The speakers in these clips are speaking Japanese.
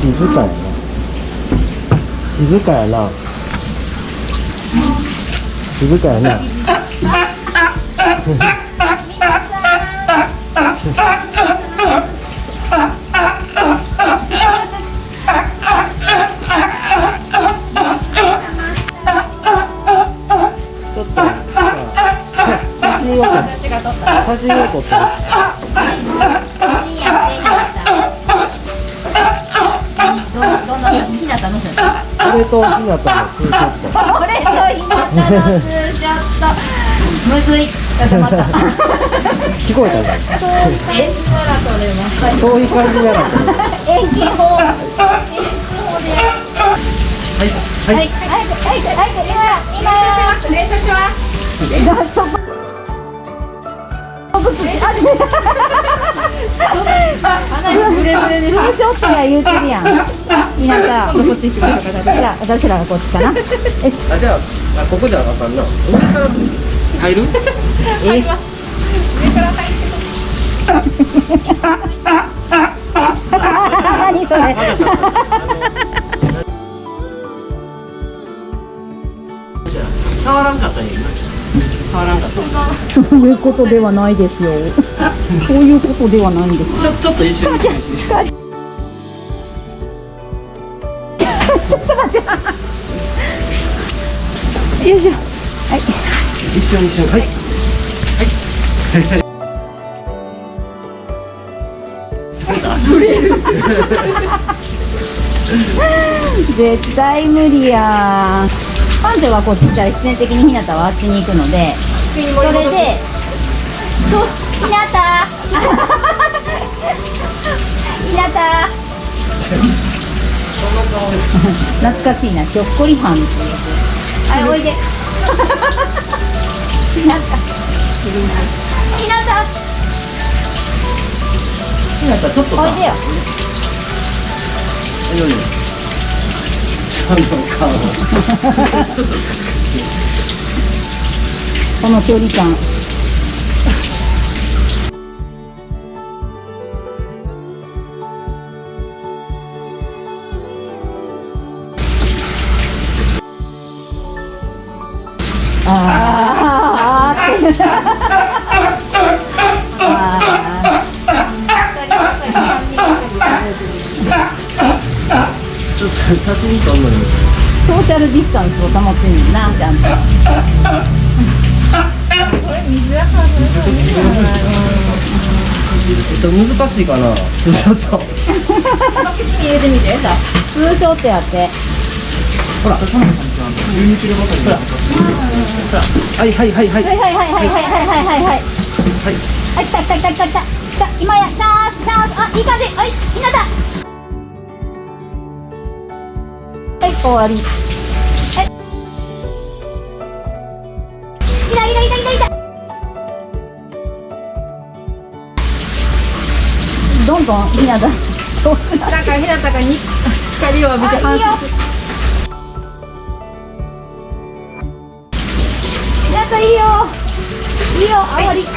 静かやな。静かやな。静かやなちょっと。写真を撮って写真を撮って俺とひなたのツーショット俺とひなたのツーショットむずいっ聞こえたんだえそういう感じじゃなくて遠近法遠近法はいはいはいはいはい今今練習しますがちょっと。ブレブレでツーショットや言うてるやん。ひなたこっち行きましょうかじゃあ私らがこっちかな。よし。あじゃああここじゃあかんな。上から入る？え？何それ触らんかったらいい触らんかった。そういうことではないですよ。そういうことではないんです。ちょちょっと一瞬一瞬一瞬よいしょ。はい。一瞬一瞬はい。絶対無理やパンチョがこっち来たら必然的にひなたはあっちに行くのでそれでとひなた。ひなた。懐かしいなひょっこりはん。はいおいで。ひなた。ひなた。ひなたちょっとさ。おいでよ。いよいよさんあ顔この距離感ああちょっと写真撮んのにソーシャルディスタンスを保って。んねんなちゃんとえっと難しいかなちょっと入れて。みて。さツーショットやって。ほらほらはいはいはいはいはいはいはいはいはいはいはいはいはいあ来た来た来た来た来た来た今やチャンスチャンスあいい感じはいひな終わり。はいいたいたいたいたいた。どんどんひなたなんかひなたがに。光を浴びて反射する。ひなたいいよ。いいよ終わり。は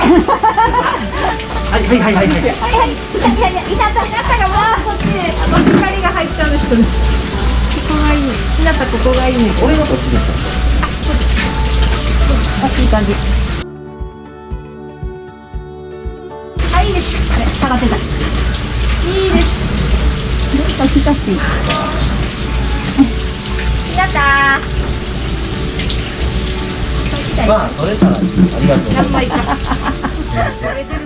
いはいはいはい。はいはいはい。いたいたいたいた。いたひなたがもうこっち。であの光が入っちゃう人ですここがいいね俺がこっちですあいい感じあいいですあれ下がってたいいですどうか来たしひなたまあ撮れたらありがとう何枚か食べてる